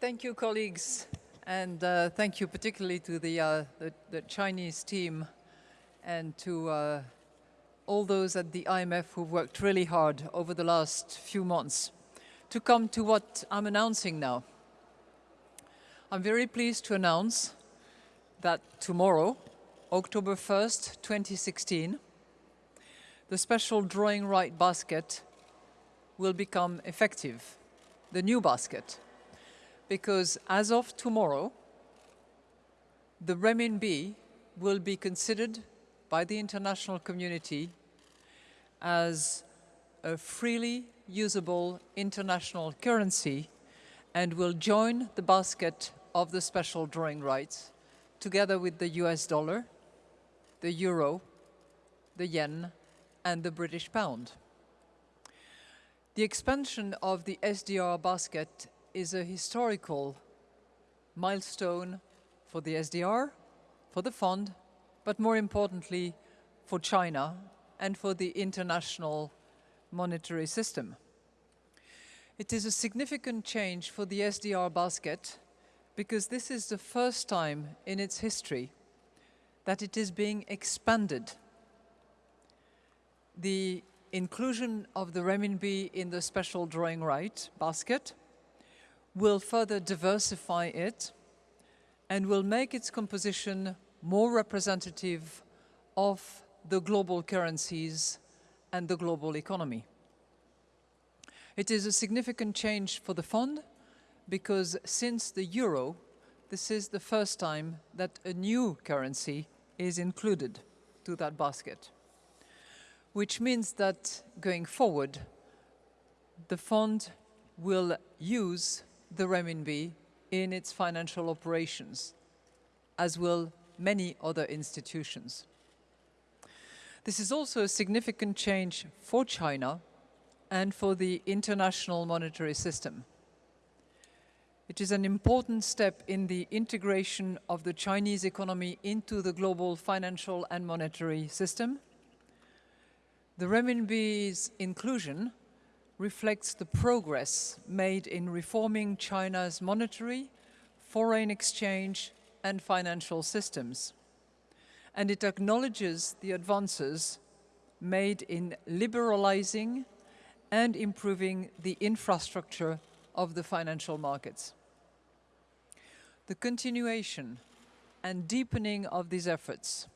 Thank you, colleagues, and uh, thank you particularly to the, uh, the, the, Chinese team and to uh, all those at the IMF who've worked really hard over the last few months to come to what I'm announcing now. I'm very pleased to announce that tomorrow, October 1st, 2016, the special drawing right basket will become effective, the new basket, because as of tomorrow, the renminbi will be considered by the international community as a freely usable international currency and will join the basket of the special drawing rights together with the US dollar, the euro, the yen and the British pound. The expansion of the SDR basket is a historical milestone for the SDR, for the fund, but more importantly for China and for the international monetary system. It is a significant change for the SDR basket because this is the first time in its history that it is being expanded. The inclusion of the renminbi in the special drawing right basket will further diversify it and will make its composition more representative of the global currencies and the global economy. It is a significant change for the fund because since the euro, this is the first time that a new currency is included to that basket, which means that going forward, the fund will use the renminbi in its financial operations, as will many other institutions. This is also a significant change for China and for the international monetary system. It is an important step in the integration of the Chinese economy into the global financial and monetary system. The renminbi's inclusion reflects the progress made in reforming China's monetary, foreign exchange and financial systems and it acknowledges the advances made in liberalizing and improving the infrastructure of the financial markets. The continuation and deepening of these efforts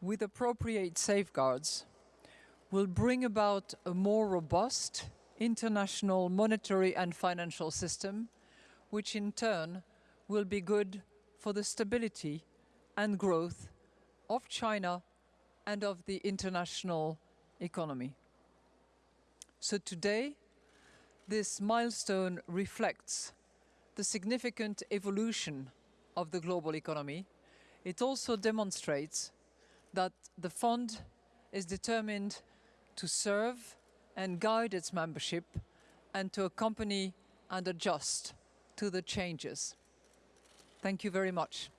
with appropriate safeguards will bring about a more robust international monetary and financial system, which in turn will be good for the stability and growth of China and of the international economy. So today, this milestone reflects the significant evolution of the global economy. It also demonstrates that the fund is determined to serve and guide its membership and to accompany and adjust to the changes. Thank you very much.